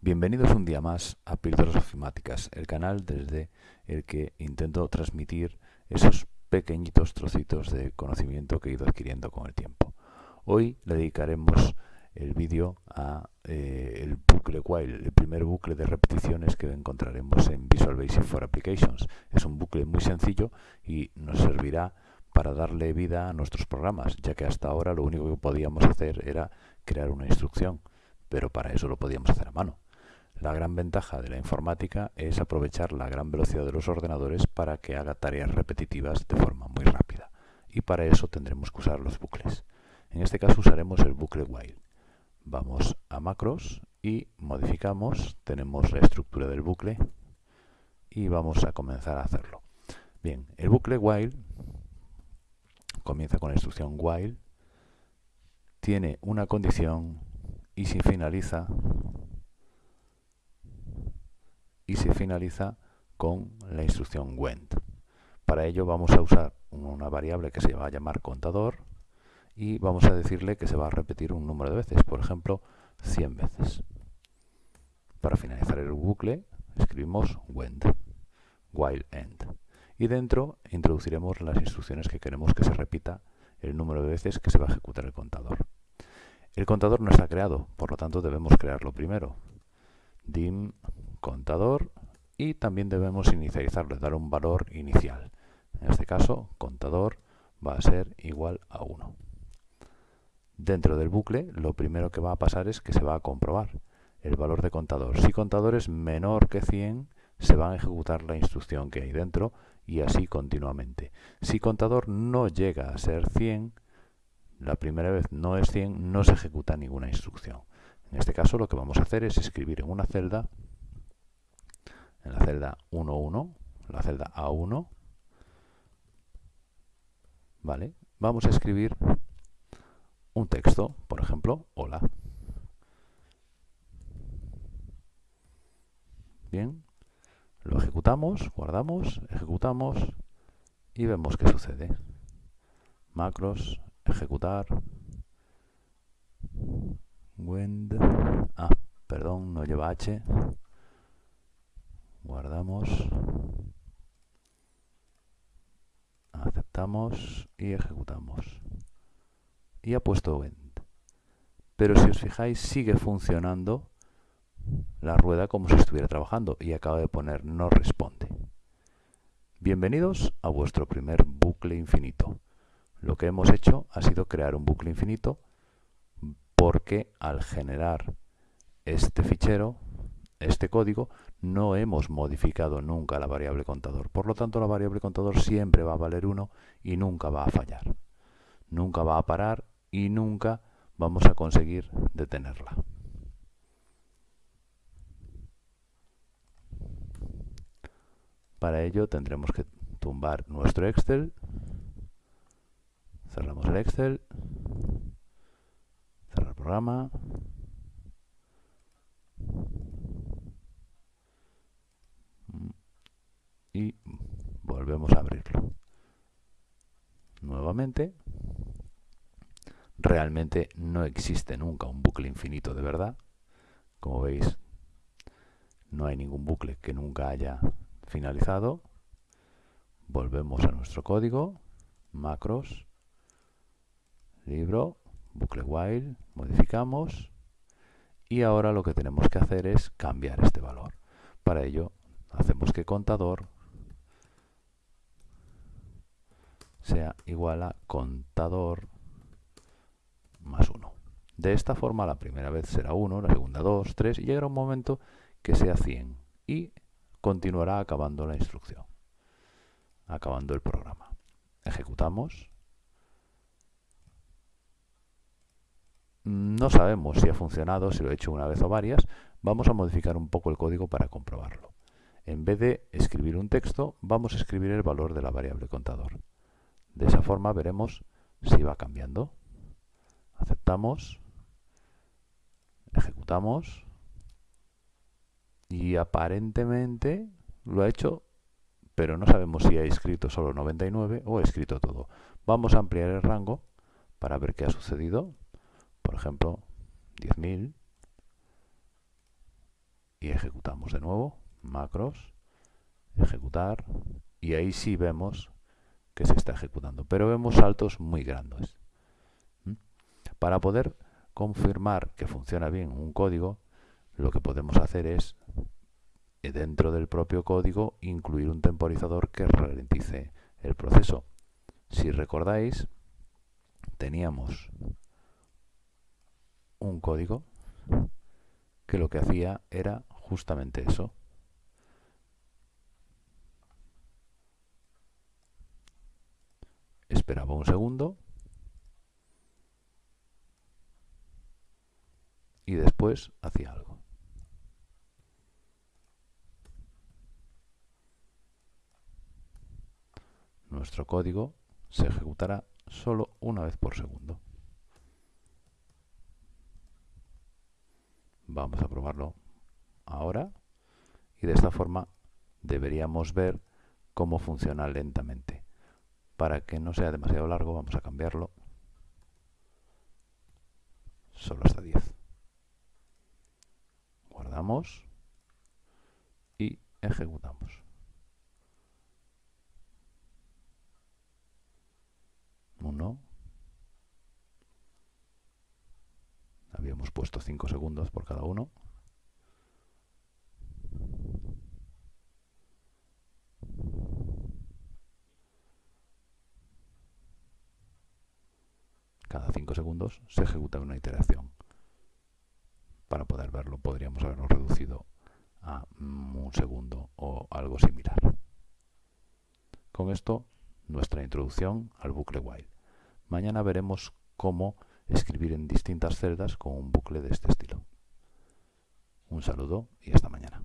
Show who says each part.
Speaker 1: Bienvenidos un día más a Píldoras Ofimáticas, el canal desde el que intento transmitir esos pequeñitos trocitos de conocimiento que he ido adquiriendo con el tiempo. Hoy le dedicaremos el vídeo a eh, el bucle while, el primer bucle de repeticiones que encontraremos en Visual Basic for Applications. Es un bucle muy sencillo y nos servirá para darle vida a nuestros programas, ya que hasta ahora lo único que podíamos hacer era crear una instrucción, pero para eso lo podíamos hacer a mano. La gran ventaja de la informática es aprovechar la gran velocidad de los ordenadores para que haga tareas repetitivas de forma muy rápida. Y para eso tendremos que usar los bucles. En este caso usaremos el bucle while. Vamos a macros y modificamos, tenemos la estructura del bucle y vamos a comenzar a hacerlo. Bien, el bucle while comienza con la instrucción while, tiene una condición y se finaliza y se finaliza con la instrucción went. Para ello vamos a usar una variable que se va a llamar contador y vamos a decirle que se va a repetir un número de veces, por ejemplo 100 veces. Para finalizar el bucle escribimos went, while end. Y dentro introduciremos las instrucciones que queremos que se repita el número de veces que se va a ejecutar el contador. El contador no está creado, por lo tanto debemos crearlo primero. dim contador y también debemos inicializarlo, dar un valor inicial. En este caso, contador va a ser igual a 1. Dentro del bucle, lo primero que va a pasar es que se va a comprobar el valor de contador. Si contador es menor que 100, se va a ejecutar la instrucción que hay dentro y así continuamente. Si contador no llega a ser 100, la primera vez no es 100, no se ejecuta ninguna instrucción. En este caso lo que vamos a hacer es escribir en una celda en la celda 1.1, la celda A1, ¿vale? Vamos a escribir un texto, por ejemplo, hola. Bien, lo ejecutamos, guardamos, ejecutamos y vemos qué sucede. Macros, ejecutar, wend, ah, perdón, no lleva H, guardamos, aceptamos y ejecutamos. Y ha puesto Wend. Pero si os fijáis, sigue funcionando la rueda como si estuviera trabajando y acaba de poner no responde. Bienvenidos a vuestro primer bucle infinito. Lo que hemos hecho ha sido crear un bucle infinito porque al generar este fichero, este código, no hemos modificado nunca la variable contador. Por lo tanto, la variable contador siempre va a valer 1 y nunca va a fallar. Nunca va a parar y nunca vamos a conseguir detenerla. Para ello tendremos que tumbar nuestro Excel. Cerramos el Excel. Cerrar programa. y volvemos a abrirlo. Nuevamente, realmente no existe nunca un bucle infinito de verdad. Como veis, no hay ningún bucle que nunca haya finalizado. Volvemos a nuestro código, macros, libro, bucle while, modificamos y ahora lo que tenemos que hacer es cambiar este valor. Para ello hacemos que contador sea igual a contador más 1. De esta forma la primera vez será 1, la segunda 2, 3 y llegará un momento que sea 100 y continuará acabando la instrucción, acabando el programa. Ejecutamos. No sabemos si ha funcionado, si lo he hecho una vez o varias. Vamos a modificar un poco el código para comprobarlo. En vez de escribir un texto, vamos a escribir el valor de la variable contador. De esa forma veremos si va cambiando. Aceptamos, ejecutamos y aparentemente lo ha hecho, pero no sabemos si ha escrito solo 99 o ha escrito todo. Vamos a ampliar el rango para ver qué ha sucedido. Por ejemplo, 10.000 y ejecutamos de nuevo, macros, ejecutar, y ahí sí vemos que se está ejecutando, pero vemos saltos muy grandes. Para poder confirmar que funciona bien un código, lo que podemos hacer es, eh, dentro del propio código, incluir un temporizador que ralentice el proceso. Si recordáis, teníamos un código que lo que hacía era justamente eso. Esperaba un segundo y después hacía algo. Nuestro código se ejecutará solo una vez por segundo. Vamos a probarlo ahora y de esta forma deberíamos ver cómo funciona lentamente. Para que no sea demasiado largo vamos a cambiarlo solo hasta 10. Guardamos y ejecutamos. Uno. Habíamos puesto 5 segundos por cada uno. Cada 5 segundos se ejecuta una iteración. Para poder verlo podríamos haberlo reducido a un segundo o algo similar. Con esto, nuestra introducción al bucle while. Mañana veremos cómo escribir en distintas celdas con un bucle de este estilo. Un saludo y hasta mañana.